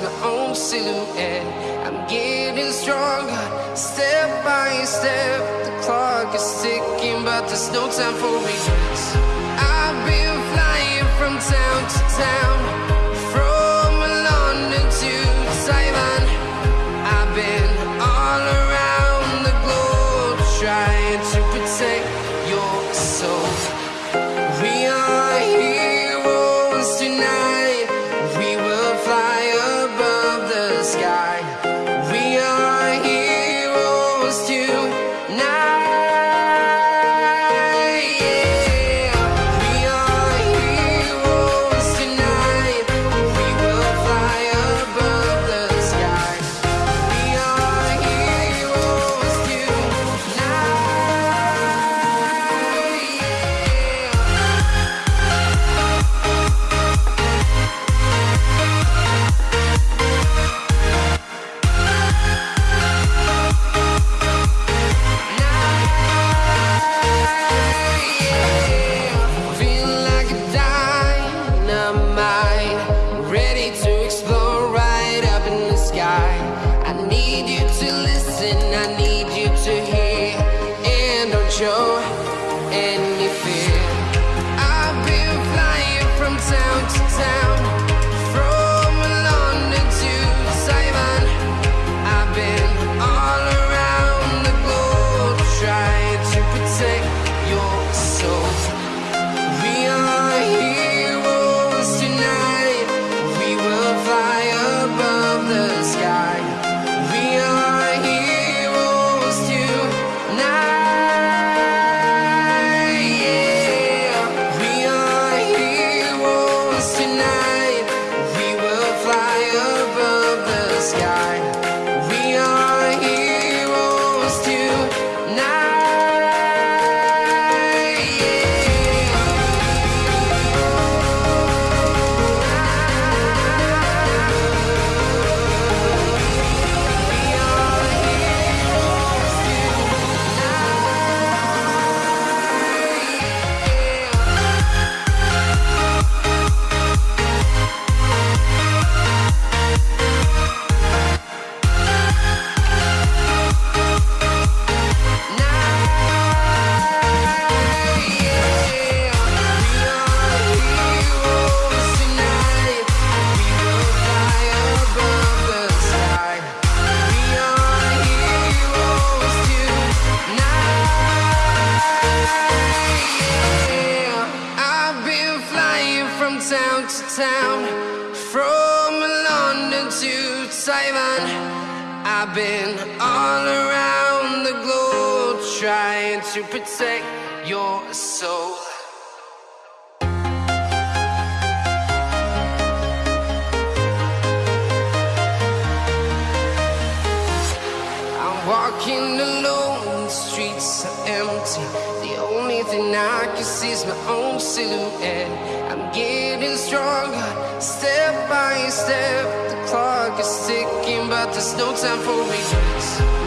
my own silhouette. I'm getting stronger, step by step. The clock is ticking, but there's no time for me. and to Taiwan. I've been all around the globe trying to protect your soul. I'm walking alone, the streets are empty. The only thing I can see is my own silhouette. I'm getting stronger, step by step but there's no time for regrets.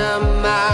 of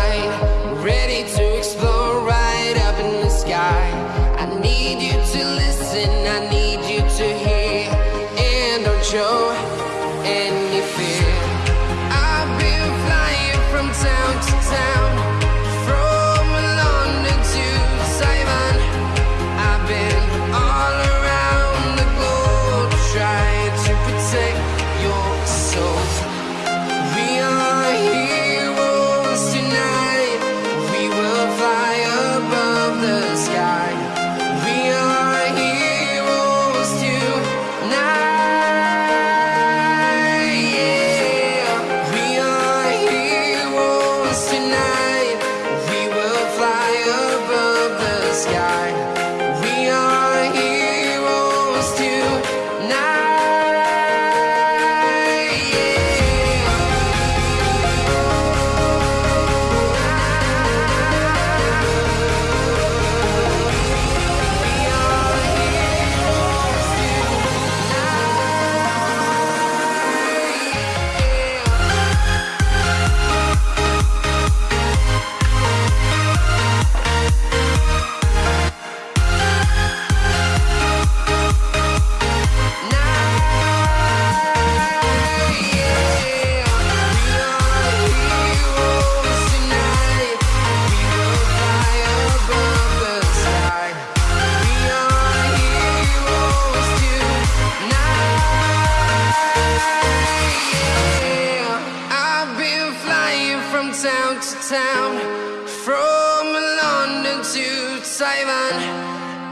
Simon.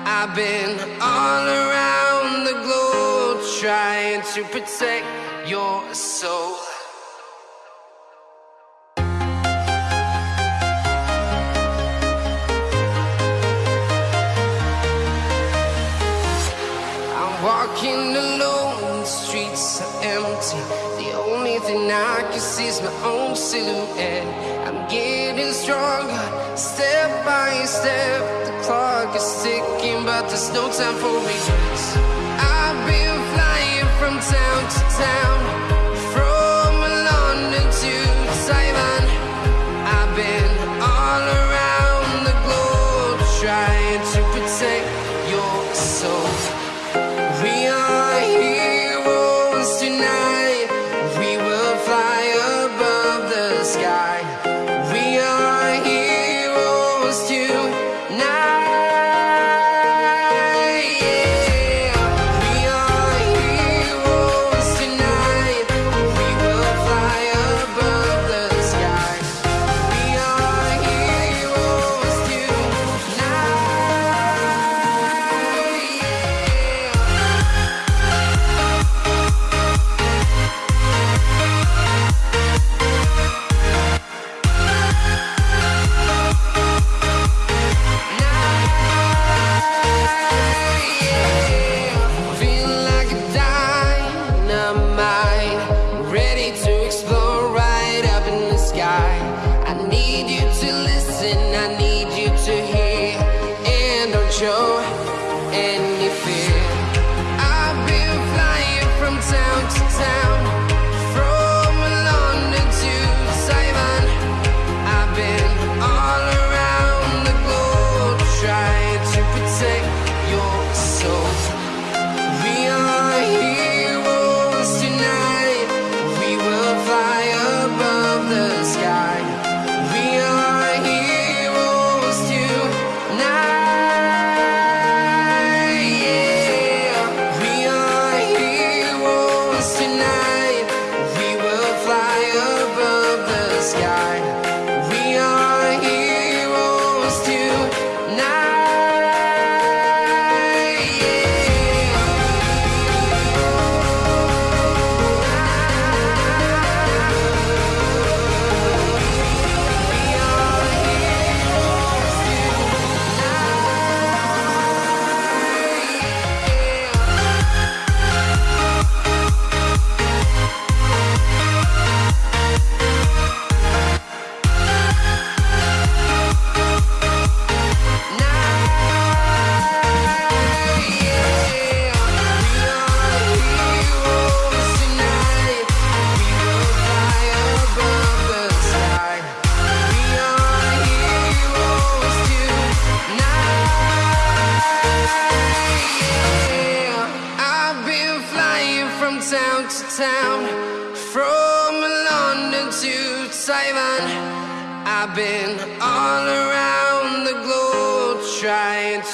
I've been all around the globe trying to protect your soul. I'm walking alone, the streets are empty. The only thing I can see is my own silhouette. I'm getting stronger, step by step time for me.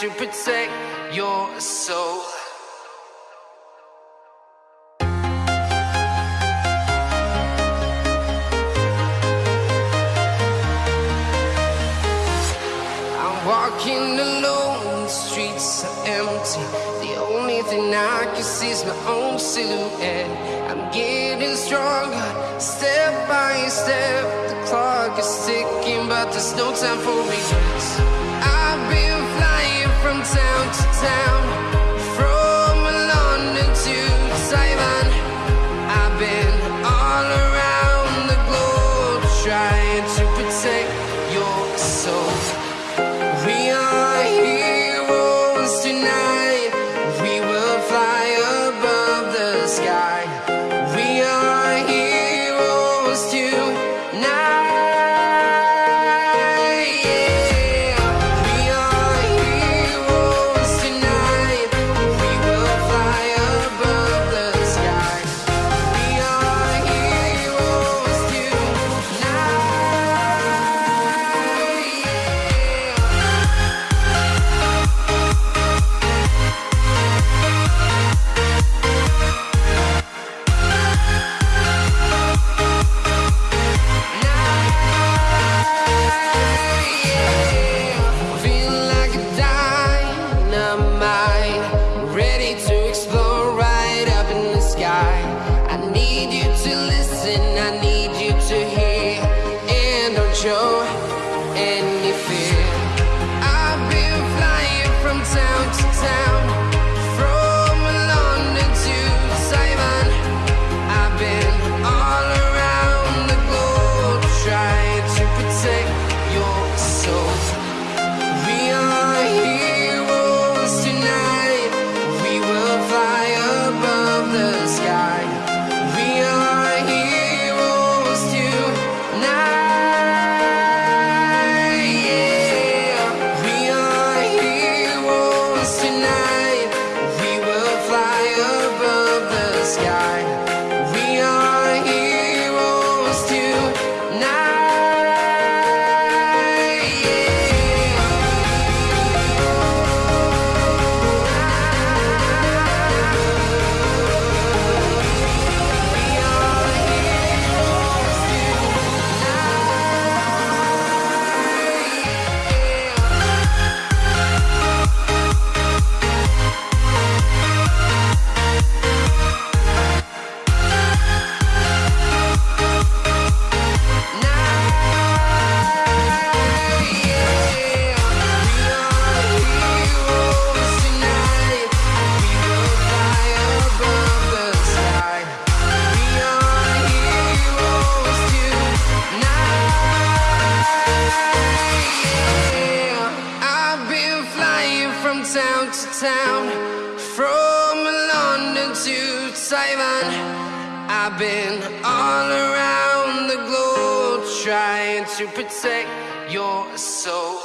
to protect your soul. I'm walking alone, the streets are empty. The only thing I can see is my own silhouette. I'm getting stronger, step by step. The clock is ticking, but there's no time for me town. show to town, from London to Taiwan. I've been all around the globe trying to protect your soul.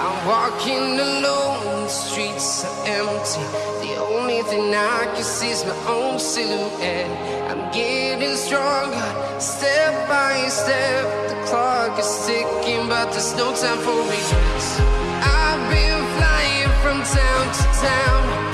I'm walking alone, the streets are empty. And I can see my own silhouette. I'm getting stronger, step by step. The clock is ticking, but there's no time for regrets. I've been flying from town to town.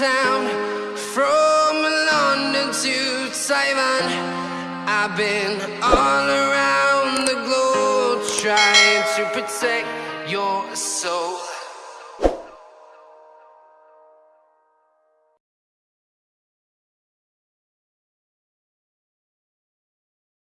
Town from London to Taiwan. I've been all around